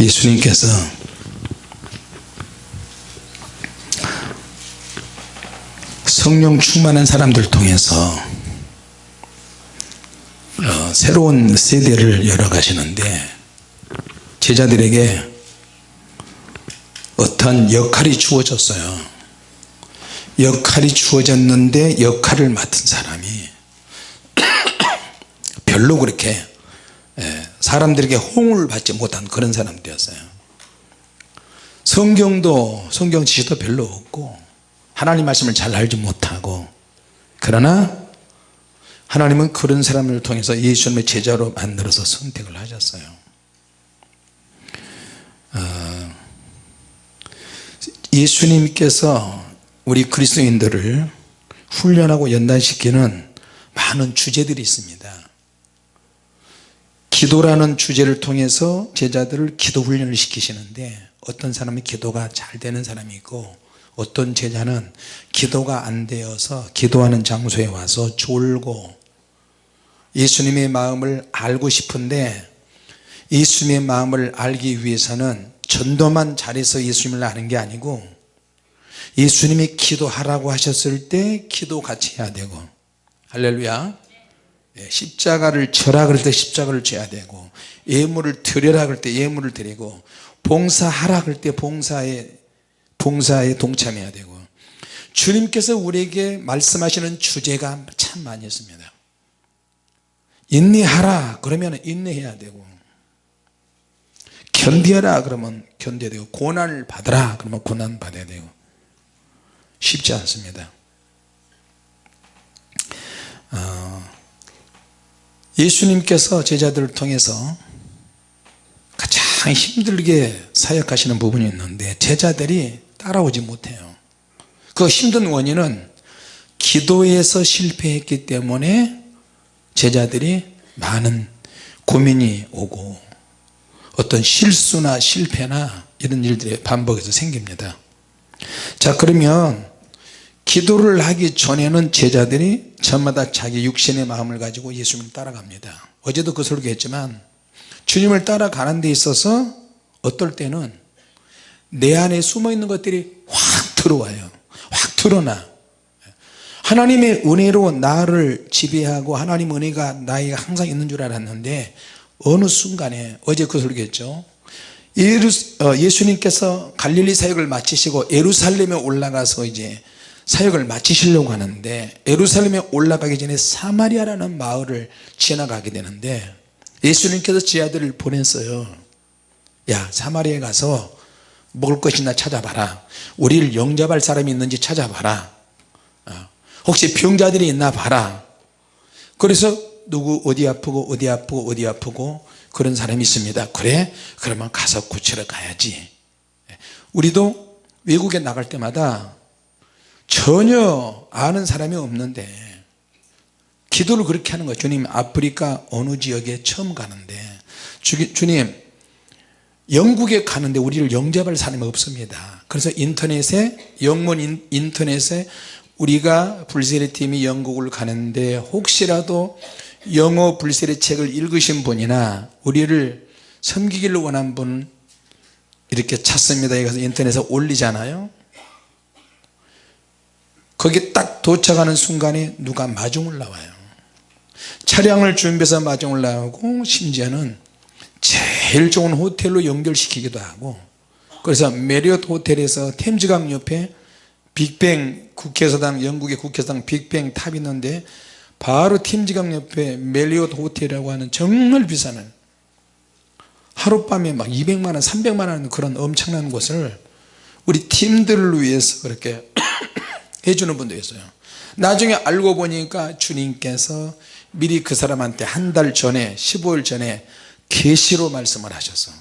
예수님께서 성령 충만한 사람들 통해서 어, 새로운 세대를 열어가시는데 제자들에게 어떤 역할이 주어졌어요. 역할이 주어졌는데 역할을 맡은 사람이 별로 그렇게 예, 사람들에게 호응을 받지 못한 그런 사람 되었어요. 성경도 성경 지식도 별로 없고 하나님 말씀을 잘 알지 못하고 그러나 하나님은 그런 사람을 통해서 예수님의 제자로 만들어서 선택을 하셨어요. 어, 예수님께서 우리 그리스도인들을 훈련하고 연단시키는 많은 주제들이 있습니다 기도라는 주제를 통해서 제자들을 기도 훈련을 시키시는데 어떤 사람이 기도가 잘 되는 사람이 있고 어떤 제자는 기도가 안 되어서 기도하는 장소에 와서 졸고 예수님의 마음을 알고 싶은데 예수님의 마음을 알기 위해서는 전도만 잘해서 예수님을 아는 게 아니고 예수님이 기도하라고 하셨을 때 기도 같이 해야 되고. 할렐루야. 예, 십자가를 져라 그럴 때 십자가를 져야 되고 예물을 드려라 그럴 때 예물을 드리고 봉사하라 그럴 때 봉사에 봉사에 동참해야 되고. 주님께서 우리에게 말씀하시는 주제가 참 많이 있습니다. 인내하라 그러면 인내해야 되고 견디하라 그러면 견뎌야 되고 고난을 받으라 그러면 고난 받아야 되고. 쉽지 않습니다. 어, 예수님께서 제자들을 통해서 가장 힘들게 사역하시는 부분이 있는데 제자들이 따라오지 못해요. 그 힘든 원인은 기도에서 실패했기 때문에 제자들이 많은 고민이 오고 어떤 실수나 실패나 이런 일들이 반복해서 생깁니다. 자 그러면 기도를 하기 전에는 제자들이 저마다 자기 육신의 마음을 가지고 예수님을 따라갑니다. 어제도 그 설교했지만 주님을 따라가는 데 있어서 어떨 때는 내 안에 숨어 있는 것들이 확 들어와요. 확 드러나. 하나님의 은혜로 나를 지배하고 하나님 은혜가 나에게 항상 있는 줄 알았는데 어느 순간에 어제 그 설교했죠. 어, 예수님께서 갈릴리 사역을 마치시고 예루살렘에 올라가서 이제 사역을 마치시려고 하는데 예루살렘에 올라가기 전에 사마리아라는 마을을 지나가게 되는데 예수님께서 제 아들을 보냈어요. 야 사마리아에 가서 먹을 것이나 찾아봐라. 우리를 영접할 사람이 있는지 찾아봐라. 어, 혹시 병자들이 있나 봐라. 그래서 누구 어디 아프고 어디 아프고 어디 아프고 그런 사람이 있습니다. 그래? 그러면 가서 고치러 가야지. 우리도 외국에 나갈 때마다 전혀 아는 사람이 없는데 기도를 그렇게 하는 거예요. 주님 아프리카 어느 지역에 처음 가는데. 주, 주님 영국에 가는데 우리를 영접할 사람이 없습니다. 그래서 인터넷에 영문 인터넷에 우리가 불세례 팀이 영국을 가는데 혹시라도 영어 불세례 책을 읽으신 분이나 우리를 섬기기를 원한 분 이렇게 찾습니다. 여기서 인터넷에 올리잖아요 거기 딱 도착하는 순간에 누가 마중을 나와요. 차량을 준비해서 마중을 나오고 심지어는 제일 좋은 호텔로 연결시키기도 하고 그래서 메리엇 호텔에서 템즈강 옆에 빅벤 국회의사당 영국의 국회의사당 빅벤 탑 있는데 바로 템즈강 옆에 메리엇 호텔이라고 하는 정말 비싼 하룻밤에 막 200만원 300만원 그런 엄청난 곳을 우리 팀들을 위해서 그렇게 해주는 분도 있어요. 나중에 알고 보니까 주님께서 미리 그 사람한테 한 달 전에 15일 전에 계시로 말씀을 하셔서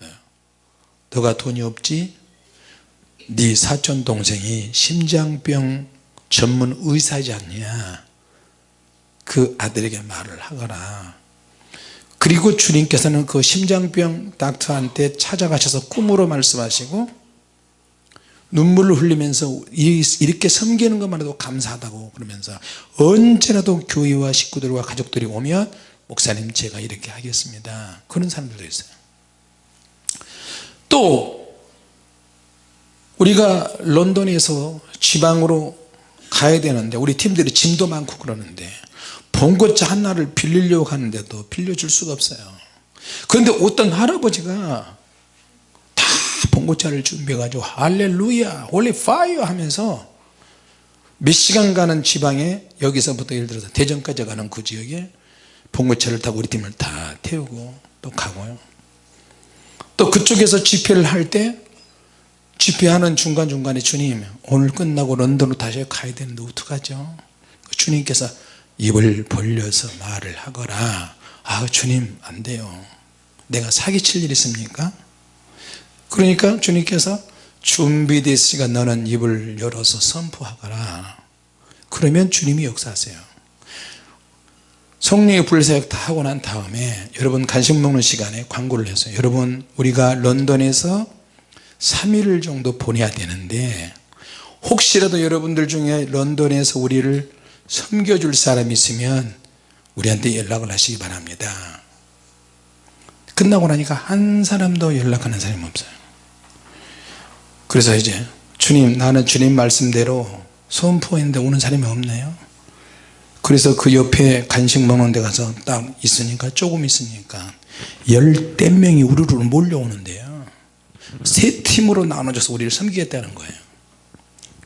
네. 너가 돈이 없지? 네 사촌 동생이 심장병 전문 의사지 않냐? 그 아들에게 말을 하거라. 그리고 주님께서는 그 심장병 닥터한테 찾아가셔서 꿈으로 말씀하시고 눈물을 흘리면서 이렇게 섬기는 것만 해도 감사하다고 그러면서 언제라도 교회와 식구들과 가족들이 오면 목사님 제가 이렇게 하겠습니다. 그런 사람들도 있어요. 또 우리가 런던에서 지방으로 가야 되는데 우리 팀들이 짐도 많고 그러는데 봉고차 하나를 빌리려고 하는데도 빌려줄 수가 없어요. 그런데 어떤 할아버지가 다 봉고차를 준비해 가지고 할렐루야 holy fire 하면서 몇 시간 가는 지방에 여기서부터 예를 들어서 대전까지 가는 그 지역에 봉고차를 타고 우리 팀을 다 태우고 또 가고요. 또 그쪽에서 집회를 할 때 집회하는 중간중간에 주님 오늘 끝나고 런던으로 다시 가야 되는데 어떡하죠? 주님께서 입을 벌려서 말을 하거라. 아 주님 안 돼요. 내가 사기칠 일 있습니까 그러니까 주님께서 준비됐으니까 너는 입을 열어서 선포하거라. 그러면 주님이 역사하세요. 성령의 불사역 다 하고 난 다음에 여러분 간식 먹는 시간에 광고를 했어요 여러분 우리가 런던에서 3일 정도 보내야 되는데 혹시라도 여러분들 중에 런던에서 우리를 섬겨줄 사람이 있으면 우리한테 연락을 하시기 바랍니다 끝나고 나니까 한 사람도 연락하는 사람이 없어요. 그래서 이제 주님 나는 주님 말씀대로 선포했는데 오는 사람이 없네요. 그래서 그 옆에 간식 먹는 데 가서 딱 있으니까 조금 있으니까 열댓 명이 우르르 몰려오는데요. 세 팀으로 나눠져서 우리를 섬기겠다는 거예요.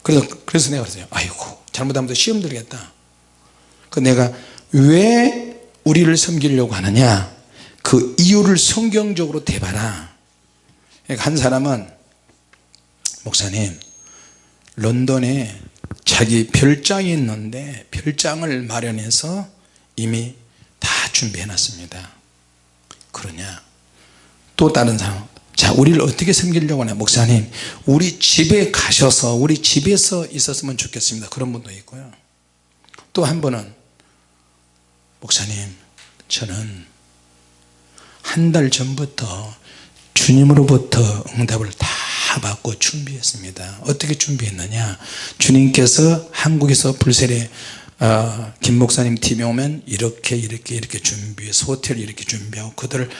그래서 그래서 내가 그랬어요. 아이고 잘못하면 또 시험 들겠다. 그 내가 왜 우리를 섬기려고 하느냐 그 이유를 성경적으로 대봐라. 한 사람은 목사님 런던에 자기 별장이 있는데 별장을 마련해서 이미 다 준비해 놨습니다. 그러냐? 또 다른 사람 자 우리를 어떻게 섬기려고 하냐? 목사님 우리 집에 가셔서 우리 집에서 있었으면 좋겠습니다. 그런 분도 있고요. 또 한 분은 목사님 저는 한 달 전부터 주님으로부터 응답을 다 받고 준비했습니다. 어떻게 준비했느냐? 주님께서 한국에서 불세례 어, 김 목사님 팀이 오면 이렇게 이렇게 이렇게 준비해서 호텔을 이렇게 준비하고 그들을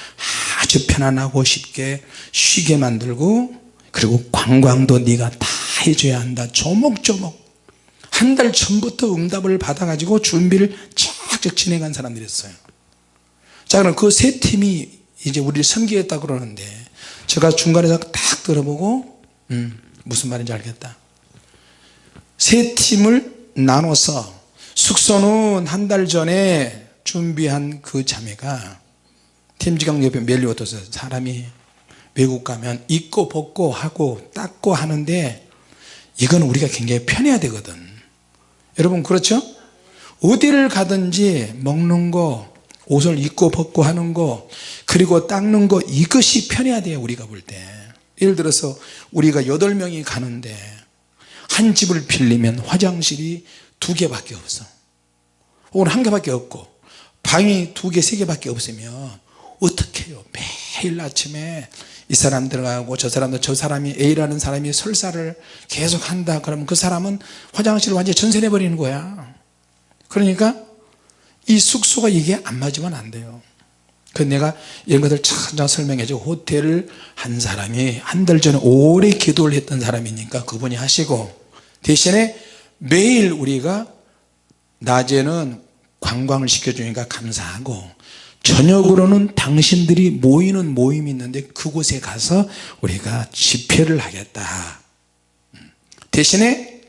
아주 편안하고 쉽게 쉬게 만들고 그리고 관광도 네가 다 해줘야 한다. 조목조목. 한 달 전부터 응답을 받아 가지고 준비를 쫙쫙 진행한 사람들이 있어요. 자 그럼 그 세 팀이 이제 우리를 섬기겠다 그러는데 제가 중간에서 딱 들어보고 음, 무슨 말인지 알겠다 세 팀을 나눠서 숙소는 한 달 전에 준비한 그 자매가 팀지강 옆에 멜리워터서 사람이 외국 가면 입고 벗고 하고 닦고 하는데 이건 우리가 굉장히 편해야 되거든 여러분 그렇죠? 어디를 가든지 먹는 거 옷을 입고 벗고 하는 거 그리고 닦는 거 이것이 편해야 돼요 우리가 볼 때. 예를 들어서 우리가 여덟 명이 가는데 한 집을 빌리면 화장실이 두 개밖에 없어. 혹은 한 개밖에 없고 방이 두 개 세 개밖에 없으면 어떻게 해요? 매일 아침에 이 사람 들어가고 저 사람도 저 사람이 A라는 사람이 설사를 계속 한다. 그러면 그 사람은 화장실을 완전히 전세내 버리는 거야. 그러니까 이 숙소가 이게 안 맞으면 안 돼요. 그 내가 이런 것들 차차 설명해 줘. 호텔을 한 사람이 한 달 전에 오래 기도를 했던 사람이니까 그분이 하시고 대신에 매일 우리가 낮에는 관광을 시켜주니까 감사하고 저녁으로는 당신들이 모이는 모임이 있는데 그곳에 가서 우리가 집회를 하겠다. 대신에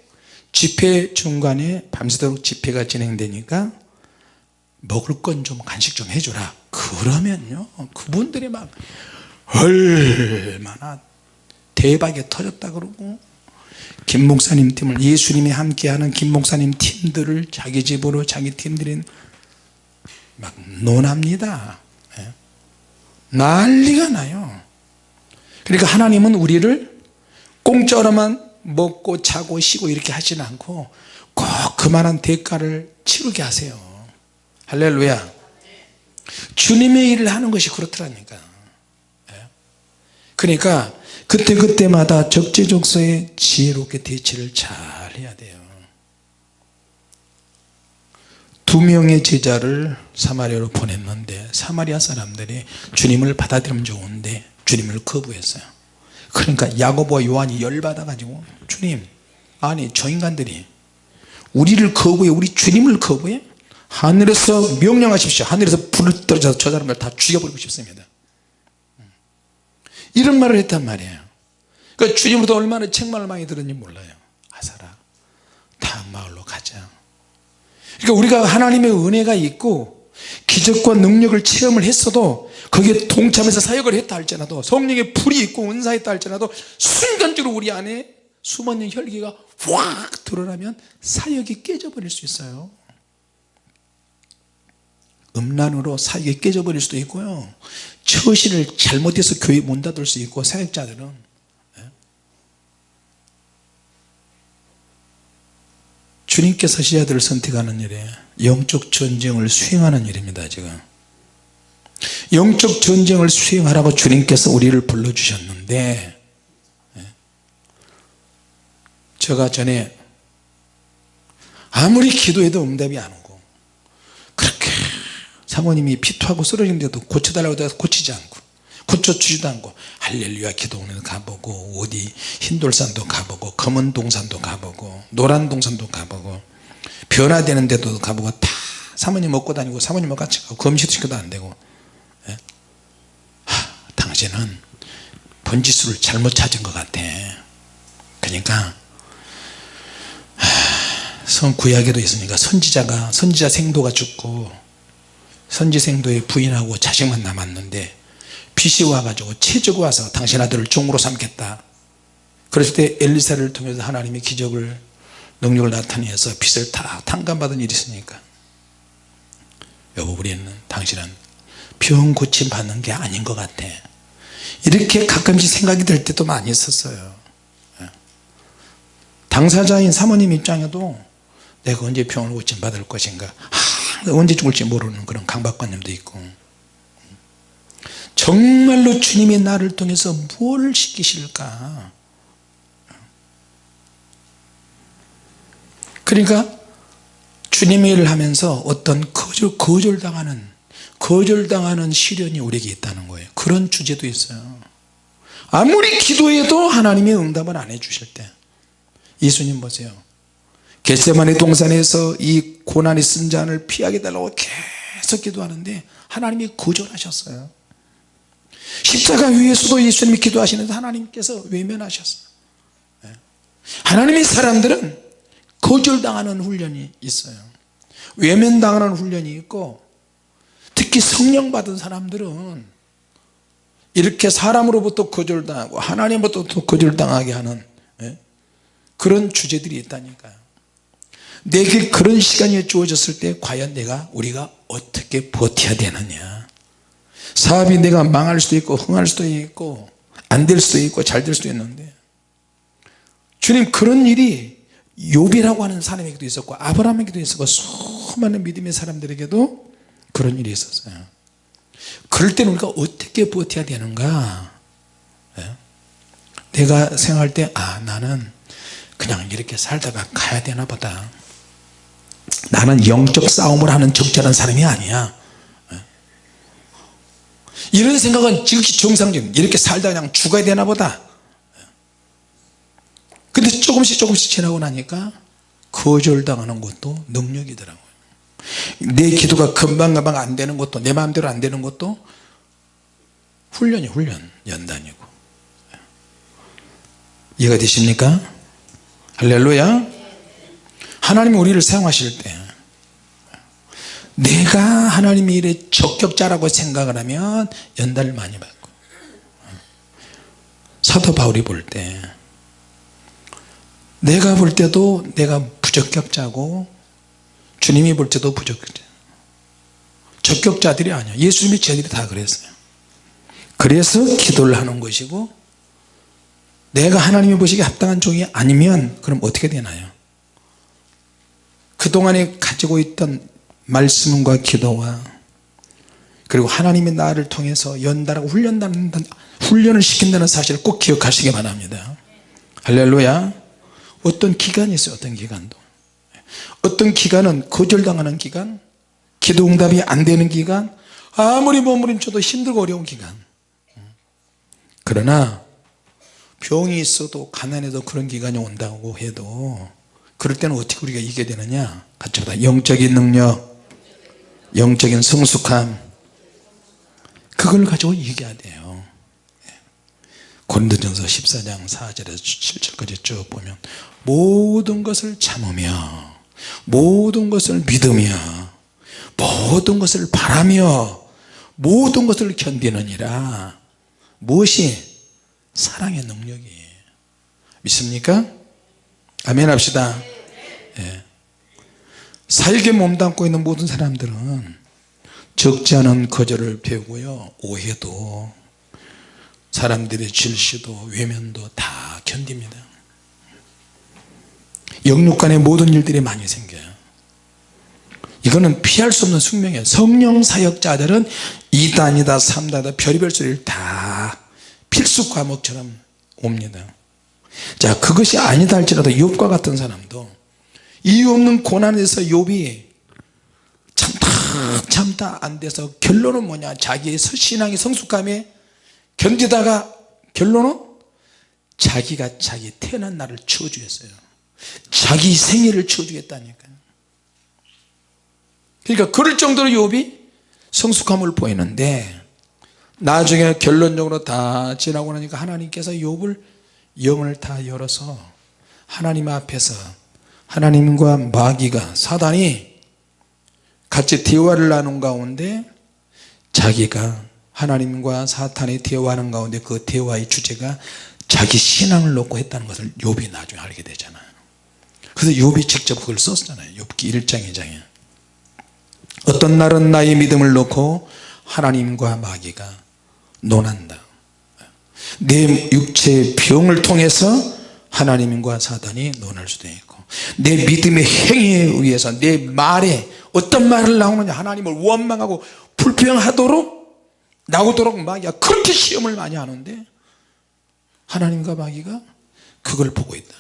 집회 중간에 밤새도록 집회가 진행되니까 먹을 건 좀 간식 좀 해줘라. 그러면요 그분들이 막 얼마나 대박이 터졌다 그러고 김 목사님 팀을 예수님이 함께하는 김 목사님 팀들을 자기 집으로 자기 팀들이 막 논합니다. 예. 난리가 나요. 그러니까 하나님은 우리를 공짜로만 먹고 자고 쉬고 이렇게 하지는 않고 꼭 그만한 대가를 치르게 하세요 할렐루야. 주님의 일을 하는 것이 그렇더라니까. 예. 그러니까 그때그때마다 적재적소에 지혜롭게 대처를 잘 해야 돼요. 두 명의 제자를 사마리아로 보냈는데 사마리아 사람들이 주님을 받아들이면 좋은데 주님을 거부했어요. 그러니까 야고보와 요한이 열받아 가지고 주님 아니 저 인간들이 우리를 거부해 우리 주님을 거부해 하늘에서 명령하십시오. 하늘에서 불을 떨어져서 저 사람을 다 죽여버리고 싶습니다. 이런 말을 했단 말이에요. 그러니까 주님으로부터 얼마나 책망을 많이 들었는지 몰라요. 아사라 다음 마을로 가자. 그러니까 우리가 하나님의 은혜가 있고 기적과 능력을 체험을 했어도 거기에 동참해서 사역을 했다 할지라도 성령의 불이 있고 은사했다 할지라도 순간적으로 우리 안에 숨어있는 혈기가 확 드러나면 사역이 깨져버릴 수 있어요 음란으로 사역이 깨져버릴 수도 있고요 처신을 잘못해서 교회 문 닫을 수 있고 사역자들은 예? 주님께서 시자들을 선택하는 일에 영적 전쟁을 수행하는 일입니다 지금 영적 전쟁을 수행하라고 주님께서 우리를 불러주셨는데 예? 제가 전에 아무리 기도해도 응답이 안 오고 사모님이 피토하고 쓰러진데도 고쳐달라고 해서 고치지 않고 고쳐주지도 않고 할렐루야 기도원에 가보고 어디 흰돌산도 가보고 검은 동산도 가보고 노란 동산도 가보고 변화되는 데도 가보고 다 사모님 먹고 다니고 사모님하고 같이 가고 검시시켜도 안되고 예? 당신은 번지수를 잘못 찾은 것 같아 그러니까 성 구약에도 있으니까 선지자가 선지자 생도가 죽고 선지 생도의 부인하고 자식만 남았는데 빛이 와가지고 체적 와서 당신 아들을 종으로 삼겠다. 그랬을 때 엘리사를 통해서 하나님의 기적을 능력을 나타내서 빛을 다 탕감받은 일이 있으니까. 여보 우리는 당신은 병 고침 받는 게 아닌 것 같아. 이렇게 가끔씩 생각이 들 때도 많이 있었어요. 당사자인 사모님 입장에도 내가 언제 병을 고침 받을 것인가? 아, 언제 죽을지 모르는 그런 강박관념도 있고. 정말로 주님이 나를 통해서 무엇을 시키실까? 그러니까 주님의 일을 하면서 어떤 거절, 거절당하는 거절당하는 시련이 우리에게 있다는 거예요. 그런 주제도 있어요. 아무리 기도해도 하나님이 응답을 안 해주실 때 예수님 보세요 겟세마네 동산에서 이 고난이 쓴 잔을 피하게 달라고 계속 기도하는데 하나님이 거절하셨어요 십자가 위에서도 예수님이 기도하시는데 하나님께서 외면하셨어요 예. 하나님의 사람들은 거절당하는 훈련이 있어요 외면당하는 훈련이 있고 특히 성령 받은 사람들은 이렇게 사람으로부터 거절당하고 하나님부터 거절당하게 하는 예? 그런 주제들이 있다니까요 내게 그런 시간이 주어졌을 때 과연 내가 우리가 어떻게 버텨야 되느냐? 사업이 내가 망할 수도 있고 흥할 수도 있고 안 될 수도 있고 잘 될 수도 있는데. 주님 그런 일이 요비라고 하는 사람에게도 있었고 아브라함에게도 있었고 수많은 믿음의 사람들에게도 그런 일이 있었어요. 그럴 때는 우리가 어떻게 버텨야 되는가? 예? 내가 생각할 때 아 나는 그냥 이렇게 살다가 가야 되나 보다 나는 영적 싸움을 하는 적절한 사람이 아니야 예? 이런 생각은 지극히 정상적인 이렇게 살다 그냥 죽어야 되나 보다 예? 근데 조금씩 조금씩 지나고 나니까 거절당하는 것도 능력이더라고요 내 기도가 금방금방 안 되는 것도 내 마음대로 안 되는 것도 훈련이 훈련 연단이고 예. 이해가 되십니까 할렐루야 하나님이 우리를 사용하실 때 내가 하나님의 일에 적격자라고 생각을 하면 연단을 많이 받고 사도 바울이 볼 때 내가 볼 때도 내가 부적격자고 주님이 볼 때도 부적격자. 적격자들이 아니야. 예수님이 저들이 다 그랬어요. 그래서 기도를 하는 것이고 내가 하나님이 보시기에 합당한 종이 아니면 그럼 어떻게 되나요 그동안에 가지고 있던 말씀과 기도와 그리고 하나님이 나를 통해서 연단하고 훈련다는 훈련을 시킨다는 사실을 꼭 기억하시기 바랍니다. 할렐루야. 어떤 기간이 있어요? 어떤 기간도. 어떤 기간은 거절당하는 기간 기도 응답이 안 되는 기간 아무리 몸부림쳐도 힘들고 어려운 기간. 그러나 병이 있어도 가난해도 그런 기간이 온다고 해도 그럴 때는 어떻게 우리가 이겨야 되느냐? 같이 보다 영적인 능력 영적인 성숙함. 그걸 가지고 이겨야 돼요. 고린도전서 14장 4절에서 7절까지 쭉 보면 모든 것을 참으며 모든 것을 믿으며 모든 것을 바라며 모든 것을 견디느니라. 무엇이? 사랑의 능력이 믿습니까? 아멘 합시다. 예. 살게 몸담고 있는 모든 사람들은 적지 않은 거절을 배우고요. 오해도 사람들의 질시도 외면도 다 견딥니다. 영육간의 모든 일들이 많이 생겨요. 이거는 피할 수 없는 숙명이에요. 성령 사역자들은 2단이다 3단이다 별의별 소리를 다 필수 과목처럼 옵니다. 자 그것이 아니다 할지라도 욥과 같은 사람도 이유 없는 고난에서 욥이 참다 참다 안 돼서 결론은 뭐냐? 자기의 신앙의 성숙함에 견디다가 결론은 자기가 자기 태어난 날을 치워주겠어요. 자기 생일을 치워주겠다니까요. 그러니까 그럴 정도로 욥이 성숙함을 보이는데 나중에 결론적으로 다 지나고 나니까 하나님께서 욥을 영을 다 열어서 하나님 앞에서 하나님과 마귀가 사단이 같이 대화를 나눈 가운데 자기가 하나님과 사탄이 대화하는 가운데 그 대화의 주제가 자기 신앙을 놓고 했다는 것을 욥이 나중에 알게 되잖아요. 그래서 욥이 직접 그걸 썼잖아요. 욥기 1장 2장에. 어떤 날은 나의 믿음을 놓고 하나님과 마귀가 논한다. 내 육체의 병을 통해서 하나님과 사단이 논할 수도 있고 내 믿음의 행위에 의해서 내 말에 어떤 말을 나오느냐 하나님을 원망하고 불평하도록 나오도록 마귀가 그렇게 시험을 많이 하는데 하나님과 마귀가 그걸 보고 있다.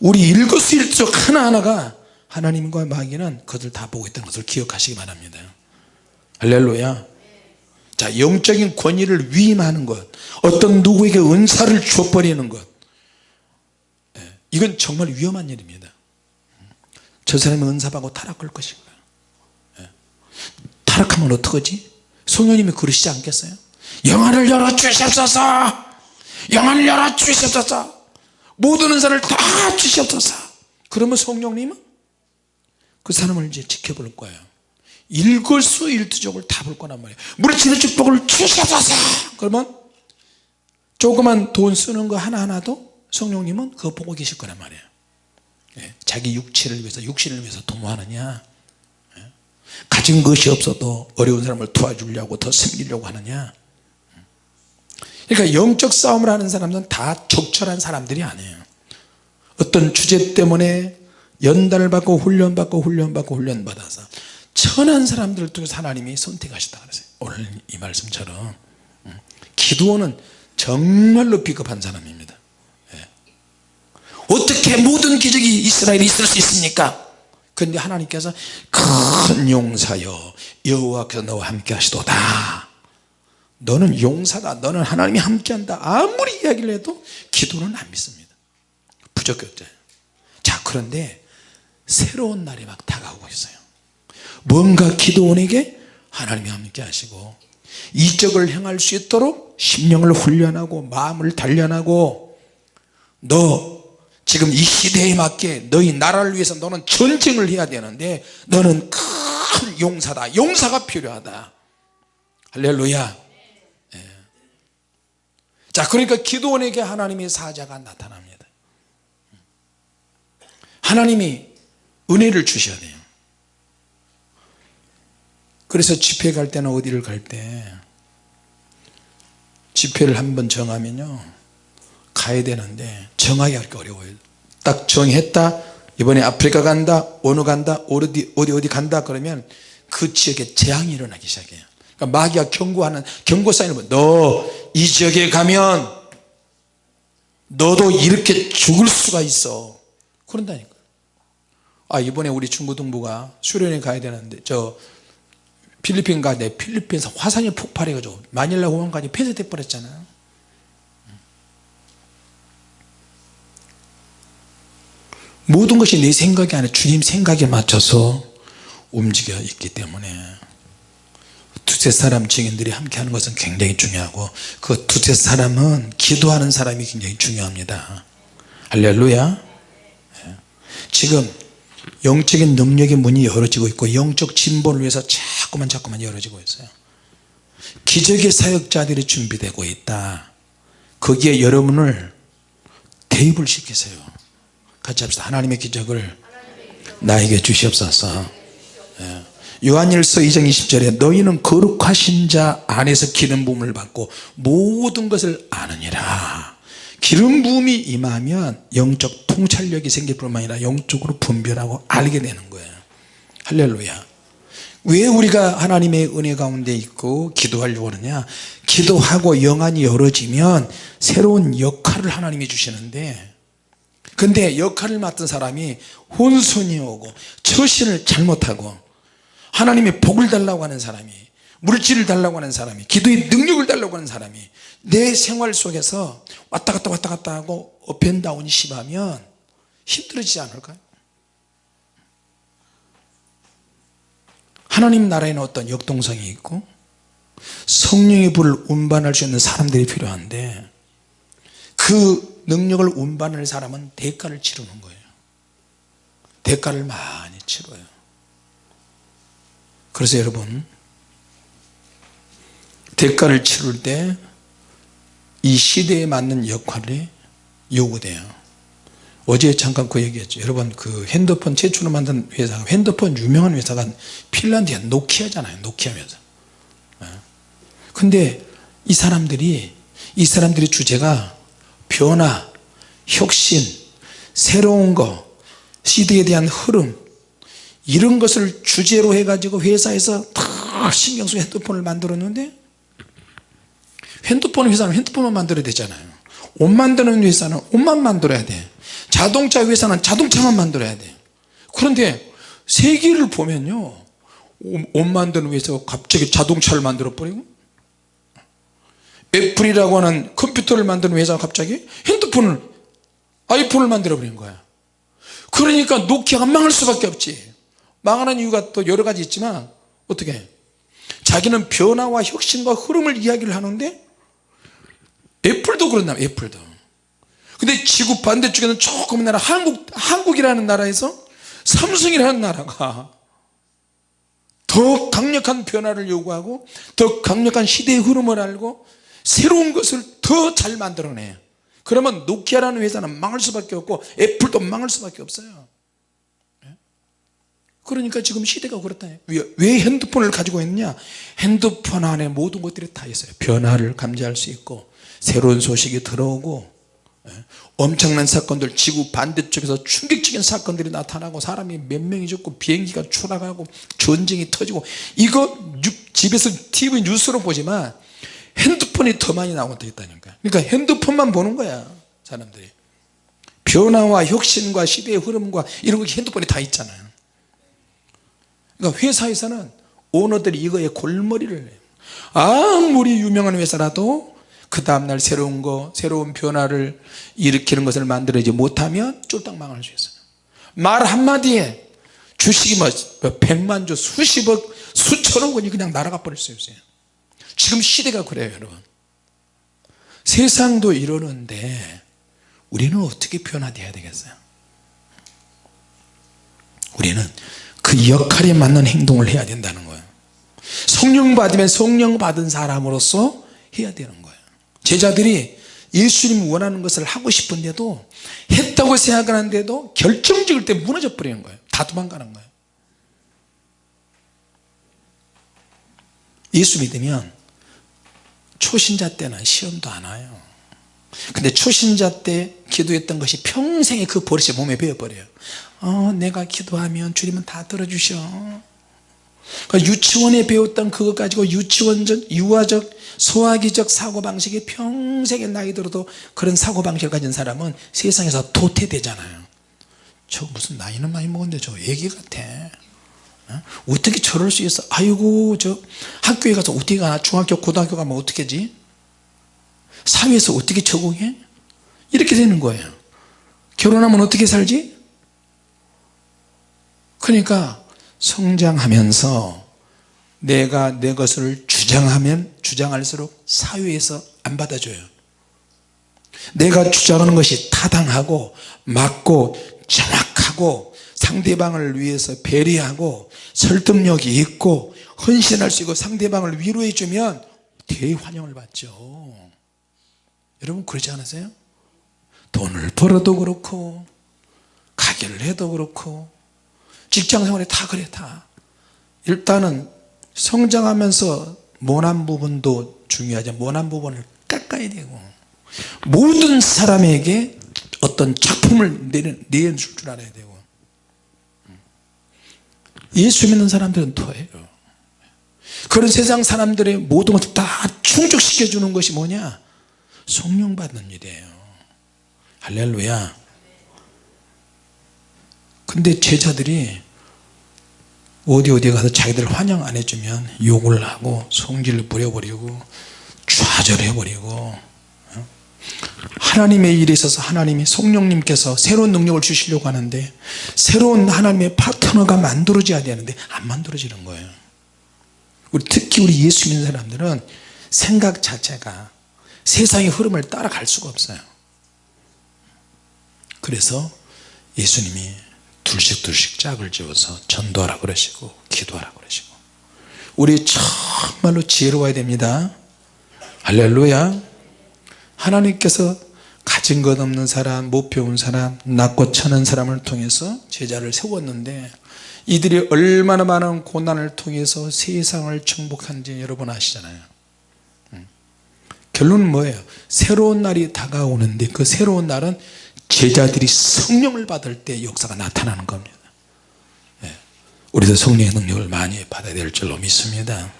우리 일거수일투족 하나하나가 하나님과 마귀는 그들 다 보고 있다는 것을 기억하시기 바랍니다. 할렐루야. 자 영적인 권위를 위임하는 것 어떤 누구에게 은사를 줘버리는 것 예, 이건 정말 위험한 일입니다. 저 사람이 은사받고 타락할 것인가? 예. 타락하면 어떡하지? 성령님이 그러시지 않겠어요? 영안을 열어 주시옵소서! 영안을 열어 주시옵소서! 모든 은사를 다 주시옵소서! 그러면 성령님은 그 사람을 이제 지켜볼 거예요. 일거수일투족을 다 볼 거란 말이에요. 물질의 축복을 주시옵소서! 그러면 조그만 돈 쓰는 거 하나하나도 성령님은 그거 보고 계실 거란 말이에요. 예, 자기 육체를 위해서 육신을 위해서 도모하느냐? 예, 가진 것이 없어도 어려운 사람을 도와주려고 더 섬기려고 하느냐? 그러니까 영적 싸움을 하는 사람들은 다 적절한 사람들이 아니에요. 어떤 주제 때문에 연단을 받고 훈련받고 훈련받고 훈련받아서 천한 사람들을 통해서 하나님이 선택하셨다 그랬어요. 오늘 이 말씀처럼. 음, 기도원은 정말로 비겁한 사람입니다. 예. 어떻게 모든 기적이 이스라엘에 있을 수 있습니까? 그런데 하나님께서 큰 용사여 여호와께서 너와 함께 하시도다. 너는 용사다. 너는 하나님이 함께한다. 아무리 이야기를 해도 기도는 안 믿습니다. 부적격자예요. 자 그런데 새로운 날이 막 다가오고 있어요. 뭔가 기도원에게 하나님이 함께 하시고 이적을 행할 수 있도록 심령을 훈련하고 마음을 단련하고 너 지금 이 시대에 맞게 너희 나라를 위해서 너는 전쟁을 해야 되는데 너는 큰 용사다. 용사가 필요하다. 할렐루야. 예. 자 그러니까 기도원에게 하나님의 사자가 나타납니다. 하나님이 은혜를 주셔야 돼요. 그래서 집회 갈 때는 어디를 갈 때 집회를 한번 정하면요 가야 되는데 정하기 하기 어려워요. 딱 정했다 이번에 아프리카 간다 어느 간다 어디 어디 어디 간다 그러면 그 지역에 재앙이 일어나기 시작해요. 그러니까 마귀가 경고하는 경고 사인을 너이 지역에 가면 너도 이렇게 죽을 수가 있어. 그런다니까. 아 이번에 우리 중고등부가 수련회 가야 되는데 저 필리핀 가는데 필리핀에서 화산이 폭발해가지고 마닐라 공항까지 폐쇄돼 버렸잖아요 모든 것이 내 생각이 아니라 주님 생각에 맞춰서 움직여 있기 때문에 두세 사람 증인들이 함께 하는 것은 굉장히 중요하고 그 두세 사람은 기도하는 사람이 굉장히 중요합니다. 할렐루야. 예. 지금 영적인 능력의 문이 열어지고 있고 영적 진보를 위해서 자꾸만 자꾸만 열어지고 있어요. 기적의 사역자들이 준비되고 있다. 거기에 여러분을 대입을 시키세요 같이 합시다. 하나님의 기적을 나에게 주시옵소서. 예. 요한일서 2장 20절에 너희는 거룩하신 자 안에서 기름 부음을 받고 모든 것을 아느니라. 기름 부음이 임하면 영적 통찰력이 생길 뿐만 아니라 영적으로 분별하고 알게 되는 거예요. 할렐루야. 왜 우리가 하나님의 은혜 가운데 있고 기도하려고 하느냐? 기도하고 영안이 열어지면 새로운 역할을 하나님이 주시는데 근데 역할을 맡은 사람이 혼선이 오고 처신을 잘못하고 하나님의 복을 달라고 하는 사람이 물질을 달라고 하는 사람이 기도의 능력을 달라고 하는 사람이 내 생활 속에서 왔다 갔다 왔다 갔다 하고 업앤다운이 심하면 힘들어지지 않을까요? 하나님 나라에는 어떤 역동성이 있고 성령의 불을 운반할 수 있는 사람들이 필요한데 그 능력을 운반할 사람은 대가를 치르는 거예요. 대가를 많이 치러요. 그래서 여러분 대가를 치를 때 이 시대에 맞는 역할이 요구돼요. 어제 잠깐 그 얘기했죠. 여러분 그 핸드폰 최초로 만든 회사가 핸드폰 유명한 회사가 핀란드야 노키아잖아요. 노키아 회사. 예. 근데 이 사람들이 이 사람들의 주제가 변화 혁신 새로운 거 시대에 대한 흐름 이런 것을 주제로 해 가지고 회사에서 다 신경 쓰고 핸드폰을 만들었는데 핸드폰 회사는 핸드폰만 만들어야 되잖아요. 옷 만드는 회사는 옷만 만들어야 돼. 자동차 회사는 자동차만 만들어야 돼. 그런데 세계를 보면요. 옷 만드는 회사가 갑자기 자동차를 만들어 버리고 애플이라고 하는 컴퓨터를 만드는 회사가 갑자기 핸드폰을 아이폰을 만들어 버린 거야. 그러니까 노키아가 망할 수밖에 없지. 망하는 이유가 또 여러 가지 있지만 어떻게? 자기는 변화와 혁신과 흐름을 이야기를 하는데 애플도 그런다 애플도. 근데 지구 반대쪽에는 조그만 나라 한국, 한국이라는 나라에서 삼성이라는 나라가 더 강력한 변화를 요구하고 더 강력한 시대의 흐름을 알고 새로운 것을 더 잘 만들어내 그러면 노키아라는 회사는 망할 수밖에 없고 애플도 망할 수밖에 없어요. 예? 그러니까 지금 시대가 그렇다 왜 핸드폰을 가지고 있느냐? 핸드폰 안에 모든 것들이 다 있어요. 변화를 감지할 수 있고 새로운 소식이 들어오고 예? 엄청난 사건들 지구 반대쪽에서 충격적인 사건들이 나타나고 사람이 몇 명이 죽고 비행기가 추락하고 전쟁이 터지고 이거 집에서 TV 뉴스로 보지만 핸드폰이 더 많이 나오고 있다니까 그러니까 핸드폰만 보는 거야 사람들이. 변화와 혁신과 시대의 흐름과 이런 거 핸드폰에 다 있잖아요. 그러니까 회사에서는 오너들이 이거에 골머리를 해요. 아무리 유명한 회사라도 그 다음날 새로운 거 새로운 변화를 일으키는 것을 만들어지 못하면 쫄딱 망할 수 있어요. 말 한마디에 주식이 뭐 백만조 수십억 수천억 원이 그냥 날아가 버릴 수 있어요 지금 시대가 그래요 여러분. 세상도 이러는데 우리는 어떻게 변화되어야 되겠어요? 우리는 그 역할에 맞는 행동을 해야 된다는 거예요. 성령 받으면 성령 받은 사람으로서 해야 되는 거예요. 제자들이 예수님 원하는 것을 하고 싶은데도 했다고 생각하는데도 결정적일 때 무너져 버리는 거예요. 다 도망가는 거예요. 예수 믿으면 초신자 때는 시험도 안 와요. 근데 초신자 때 기도했던 것이 평생에 그 버릇이 몸에 배어버려요. 어, 내가 기도하면 주님은 다 들어주셔. 그러니까 유치원에 배웠던 그것 가지고 유치원적 유아적 소화기적 사고방식이 평생에 나이 들어도 그런 사고방식을 가진 사람은 세상에서 도태되잖아요. 저 무슨 나이는 많이 먹었는데 저 애기 같아 어? 어떻게 저럴 수 있어? 아이고 저 학교에 가서 어떻게 가나? 중학교 고등학교 가면 어떻게 지? 사회에서 어떻게 적응해? 이렇게 되는 거예요. 결혼하면 어떻게 살지? 그러니까 성장하면서 내가 내 것을 주장하면 주장할수록 사회에서 안 받아줘요. 내가 주장하는 것이 타당하고 맞고 정확하고 상대방을 위해서 배려하고 설득력이 있고 헌신할 수 있고 상대방을 위로해 주면 대환영을 받죠. 여러분 그렇지 않으세요? 돈을 벌어도 그렇고 가게를 해도 그렇고 직장생활에 다 그래 다. 일단은 성장하면서 모난 부분도 중요하죠. 모난 부분을 깎아야 되고 모든 사람에게 어떤 작품을 내줄 줄 알아야 되고 예수 믿는 사람들은 토해요. 그런 세상 사람들의 모든 것을 다 충족시켜 주는 것이 뭐냐? 성령 받는 일이에요. 할렐루야. 근데 제자들이 어디 어디 가서 자기들 환영 안 해주면 욕을 하고 성질을 부려버리고 좌절해버리고 하나님의 일에 있어서 하나님이 성령님께서 새로운 능력을 주시려고 하는데 새로운 하나님의 파트너가 만들어져야 되는데 안 만들어지는 거예요. 우리 특히 우리 예수 믿는 사람들은 생각 자체가 세상의 흐름을 따라갈 수가 없어요. 그래서 예수님이 둘씩 둘씩 짝을 지어서 전도하라 그러시고 기도하라 그러시고 우리 정말로 지혜로워야 됩니다. 할렐루야 하나님께서 가진 것 없는 사람 못 배운 사람 낮고 천한 사람을 통해서 제자를 세웠는데 이들이 얼마나 많은 고난을 통해서 세상을 정복한지 여러분 아시잖아요. 음. 결론은 뭐예요? 새로운 날이 다가오는데 그 새로운 날은 제자들이 성령을 받을 때 역사가 나타나는 겁니다. 예. 우리도 성령의 능력을 많이 받아야 될 줄로 믿습니다.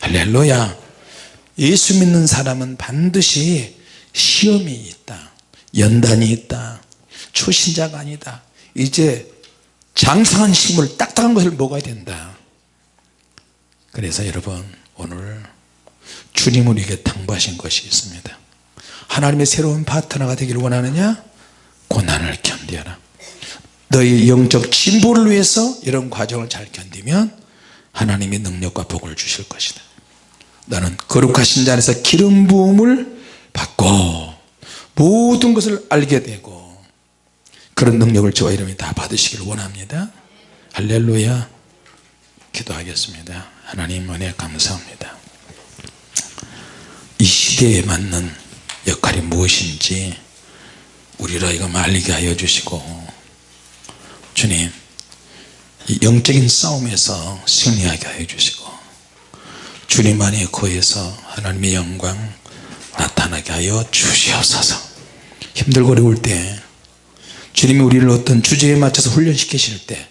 할렐루야. 예수 믿는 사람은 반드시 시험이 있다. 연단이 있다. 초신자가 아니다. 이제 장성한 식물 딱딱한 것을 먹어야 된다. 그래서 여러분 오늘 주님 우리에게 당부하신 것이 있습니다. 하나님의 새로운 파트너가 되기를 원하느냐? 고난을 견디어라. 너희 영적 진보를 위해서 이런 과정을 잘 견디면 하나님의 능력과 복을 주실 것이다. 너는 거룩하신 자 안에서 기름 부음을 받고 모든 것을 알게 되고 그런 능력을 저와 이름이 다 받으시길 원합니다. 할렐루야. 기도하겠습니다. 하나님 은혜 감사합니다. 이 시대에 맞는 역할이 무엇인지 우리를 이거 말리게 하여 주시고 주님 이 영적인 싸움에서 승리하게 하여 주시고 주님 안에 거해서 하나님의 영광 나타나게 하여 주시옵소서. 힘들고 어려울 때 주님이 우리를 어떤 주제에 맞춰서 훈련시키실 때